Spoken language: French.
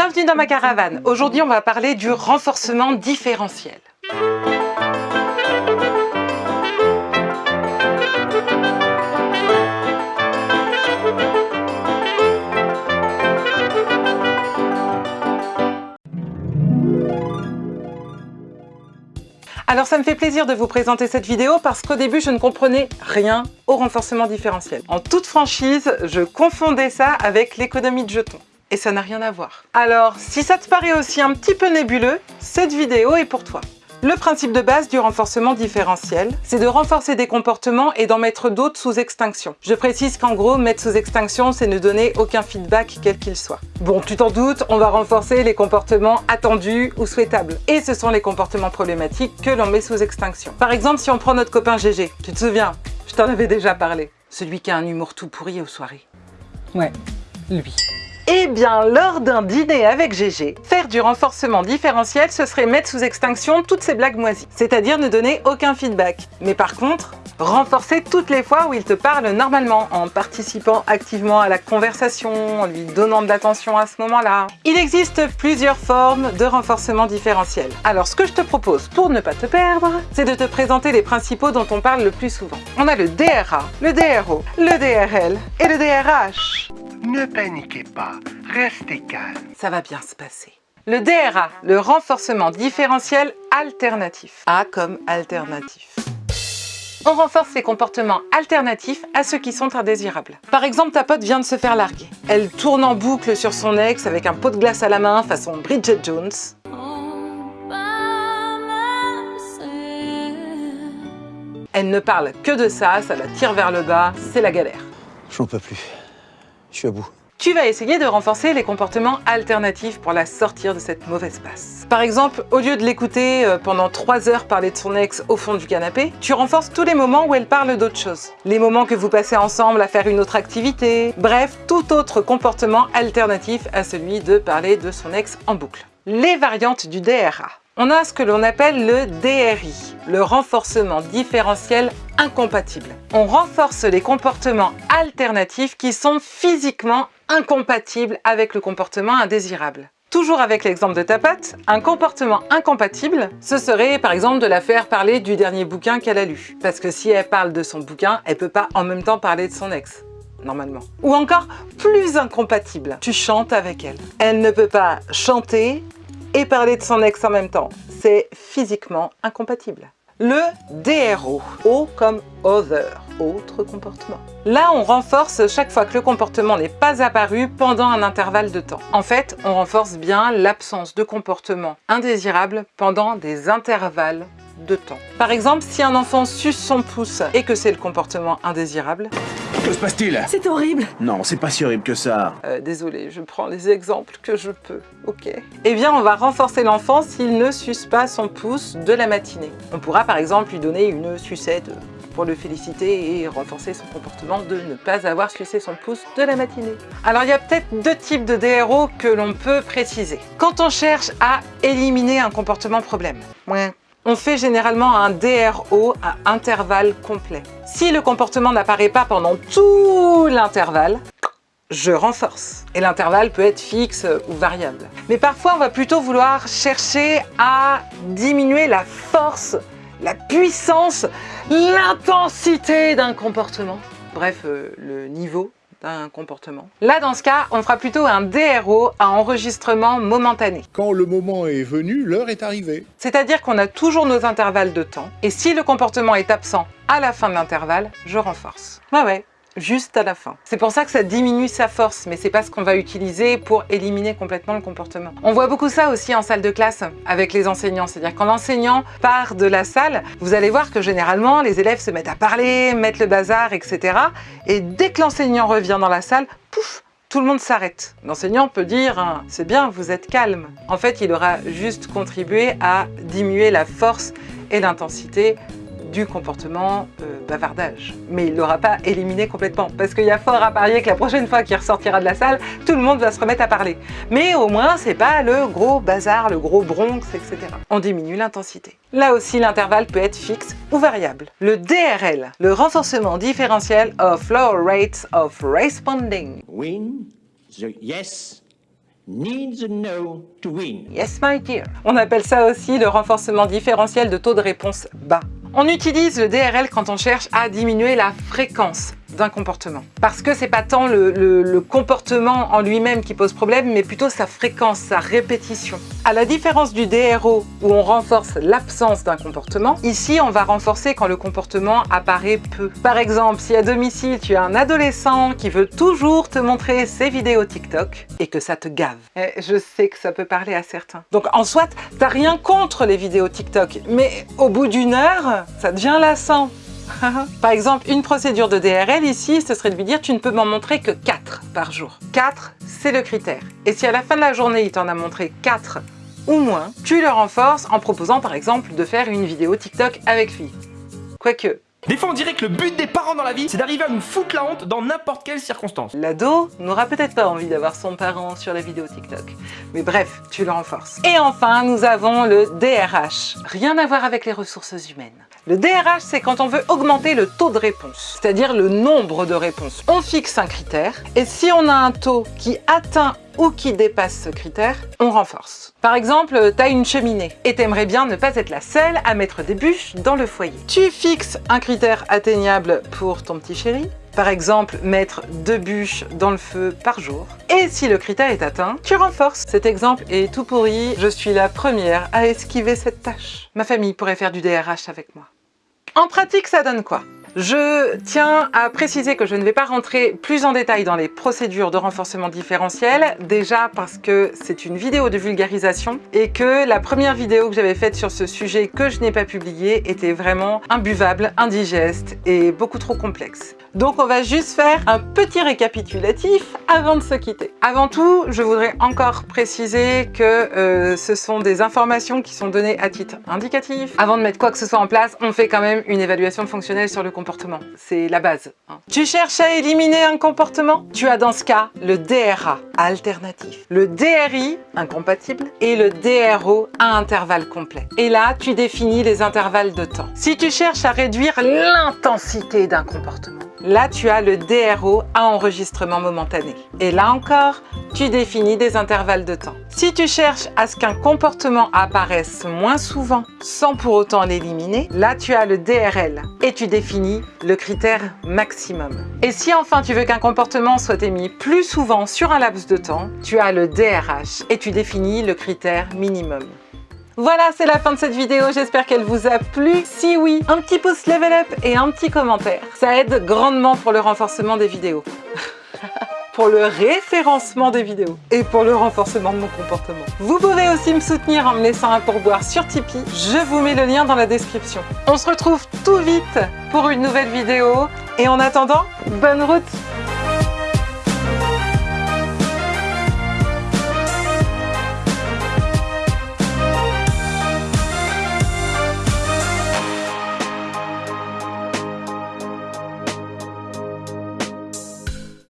Bienvenue dans ma caravane. Aujourd'hui, on va parler du renforcement différentiel. Alors ça me fait plaisir de vous présenter cette vidéo parce qu'au début je ne comprenais rien au renforcement différentiel. En toute franchise, je confondais ça avec l'économie de jetons. Et ça n'a rien à voir. Alors, si ça te paraît aussi un petit peu nébuleux, cette vidéo est pour toi. Le principe de base du renforcement différentiel, c'est de renforcer des comportements et d'en mettre d'autres sous extinction. Je précise qu'en gros, mettre sous extinction, c'est ne donner aucun feedback quel qu'il soit. Bon, tu t'en doutes, on va renforcer les comportements attendus ou souhaitables. Et ce sont les comportements problématiques que l'on met sous extinction. Par exemple, si on prend notre copain GG, tu te souviens Je t'en avais déjà parlé. Celui qui a un humour tout pourri aux soirées. Ouais, lui. Eh bien, lors d'un dîner avec GG, faire du renforcement différentiel, ce serait mettre sous extinction toutes ces blagues moisies, c'est-à-dire ne donner aucun feedback. Mais par contre, renforcer toutes les fois où il te parle normalement, en participant activement à la conversation, en lui donnant de l'attention à ce moment-là. Il existe plusieurs formes de renforcement différentiel. Alors ce que je te propose pour ne pas te perdre, c'est de te présenter les principaux dont on parle le plus souvent. On a le DRA, le DRO, le DRL et le DRH. Ne paniquez pas, restez calme. Ça va bien se passer. Le DRA, le renforcement différentiel alternatif. A comme alternatif. On renforce les comportements alternatifs à ceux qui sont indésirables. Par exemple, ta pote vient de se faire larguer. Elle tourne en boucle sur son ex avec un pot de glace à la main façon Bridget Jones. Elle ne parle que de ça, ça la tire vers le bas, c'est la galère. J'en peux plus. Tu vas essayer de renforcer les comportements alternatifs pour la sortir de cette mauvaise passe. Par exemple, au lieu de l'écouter euh, pendant 3 heures parler de son ex au fond du canapé, tu renforces tous les moments où elle parle d'autre chose. Les moments que vous passez ensemble à faire une autre activité, bref, tout autre comportement alternatif à celui de parler de son ex en boucle. Les variantes du DRA. On a ce que l'on appelle le DRI, le renforcement différentiel incompatible. On renforce les comportements alternatifs qui sont physiquement incompatibles avec le comportement indésirable. Toujours avec l'exemple de ta pote, un comportement incompatible, ce serait par exemple de la faire parler du dernier bouquin qu'elle a lu. Parce que si elle parle de son bouquin, elle peut pas en même temps parler de son ex normalement. Ou encore plus incompatible, tu chantes avec elle. Elle ne peut pas chanter et parler de son ex en même temps. C'est physiquement incompatible. Le DRO, O comme other, autre comportement. Là, on renforce chaque fois que le comportement n'est pas apparu pendant un intervalle de temps. En fait, on renforce bien l'absence de comportement indésirable pendant des intervalles de temps. Par exemple, si un enfant suce son pouce et que c'est le comportement indésirable, Que se passe-t-il? C'est horrible Non, c'est pas si horrible que ça. Euh, désolé, je prends les exemples que je peux, ok? Eh bien, on va renforcer l'enfant s'il ne suce pas son pouce de la matinée. On pourra par exemple lui donner une sucette pour le féliciter et renforcer son comportement de ne pas avoir sucé son pouce de la matinée. Alors, il y a peut-être deux types de DRO que l'on peut préciser. Quand on cherche à éliminer un comportement problème, on fait généralement un DRO à intervalle complet. Si le comportement n'apparaît pas pendant tout l'intervalle, je renforce. Et l'intervalle peut être fixe ou variable. Mais parfois, on va plutôt vouloir chercher à diminuer la force, la puissance, l'intensité d'un comportement. Bref, euh, le niveau d'un comportement. Là, dans ce cas, on fera plutôt un DRO à enregistrement momentané. Quand le moment est venu, l'heure est arrivée. C'est-à-dire qu'on a toujours nos intervalles de temps, et si le comportement est absent à la fin de l'intervalle, je renforce. Ouais, ouais, juste à la fin. C'est pour ça que ça diminue sa force, mais c'est pas ce qu'on va utiliser pour éliminer complètement le comportement. On voit beaucoup ça aussi en salle de classe avec les enseignants, c'est-à-dire quand l'enseignant part de la salle, vous allez voir que généralement les élèves se mettent à parler, mettent le bazar, etc. Et dès que l'enseignant revient dans la salle, pouf, tout le monde s'arrête. L'enseignant peut dire hein, « c'est bien, vous êtes calme ». En fait, il aura juste contribué à diminuer la force et l'intensité du comportement euh, bavardage. Mais il ne l'aura pas éliminé complètement, parce qu'il y a fort à parier que la prochaine fois qu'il ressortira de la salle, tout le monde va se remettre à parler. Mais au moins, c'est pas le gros bazar, le gros bronx, etc. On diminue l'intensité. Là aussi, l'intervalle peut être fixe ou variable. Le DRL, le renforcement différentiel of low rates of responding. Win the yes needs a no to win. Yes, my dear. On appelle ça aussi le renforcement différentiel de taux de réponse bas. On utilise le DRL quand on cherche à diminuer la fréquence d'un comportement. Parce que c'est pas tant le, comportement en lui-même qui pose problème, mais plutôt sa fréquence, sa répétition. À la différence du DRO où on renforce l'absence d'un comportement, ici on va renforcer quand le comportement apparaît peu. Par exemple, si à domicile tu as un adolescent qui veut toujours te montrer ses vidéos TikTok et que ça te gave. Eh, je sais que ça peut parler à certains. Donc en soit, t'as rien contre les vidéos TikTok, mais au bout d'une heure, ça devient lassant. Par exemple, une procédure de DRL ici, ce serait de lui dire tu ne peux m'en montrer que 4 par jour. 4, c'est le critère. Et si à la fin de la journée, il t'en a montré 4 ou moins, tu le renforces en proposant par exemple de faire une vidéo TikTok avec lui. Quoique, Des fois, on dirait que le but des parents dans la vie, c'est d'arriver à nous foutre la honte dans n'importe quelle circonstance. l'ado n'aura peut-être pas envie d'avoir son parent sur la vidéo TikTok. Mais bref, tu le renforces. Et enfin, nous avons le DRH. Rien à voir avec les ressources humaines. Le DRH, c'est quand on veut augmenter le taux de réponse, c'est-à-dire le nombre de réponses. On fixe un critère, et si on a un taux qui atteint ou qui dépasse ce critère, on renforce. Par exemple, tu as une cheminée et t'aimerais bien ne pas être la seule à mettre des bûches dans le foyer. Tu fixes un critère atteignable pour ton petit chéri, par exemple, mettre deux bûches dans le feu par jour. Et si le critère est atteint, tu renforces. Cet exemple est tout pourri, je suis la première à esquiver cette tâche. Ma famille pourrait faire du DRH avec moi. En pratique, ça donne quoi? Je tiens à préciser que je ne vais pas rentrer plus en détail dans les procédures de renforcement différentiel, déjà parce que c'est une vidéo de vulgarisation et que la première vidéo que j'avais faite sur ce sujet que je n'ai pas publiée était vraiment imbuvable, indigeste et beaucoup trop complexe. Donc on va juste faire un petit récapitulatif avant de se quitter. Avant tout, je voudrais encore préciser que euh, ce sont des informations qui sont données à titre indicatif. Avant de mettre quoi que ce soit en place, on fait quand même une évaluation fonctionnelle sur le C'est la base. hein. Tu cherches à éliminer un comportement? Tu as dans ce cas le DRA alternatif, le DRI incompatible et le DRO à intervalle complet. Et là, tu définis les intervalles de temps. Si tu cherches à réduire l'intensité d'un comportement, Là, tu as le DRO à enregistrement momentané. Et là encore, tu définis des intervalles de temps. Si tu cherches à ce qu'un comportement apparaisse moins souvent sans pour autant l'éliminer, là tu as le DRL et tu définis le critère maximum. Et si enfin tu veux qu'un comportement soit émis plus souvent sur un laps de temps, tu as le DRH et tu définis le critère minimum. Voilà, c'est la fin de cette vidéo. J'espère qu'elle vous a plu. Si oui, un petit pouce level up et un petit commentaire. Ça aide grandement pour le renforcement des vidéos. pour le référencement des vidéos et pour le renforcement de mon comportement. Vous pouvez aussi me soutenir en me laissant un pourboire sur Tipeee. Je vous mets le lien dans la description. On se retrouve tout vite pour une nouvelle vidéo. Et en attendant, bonne route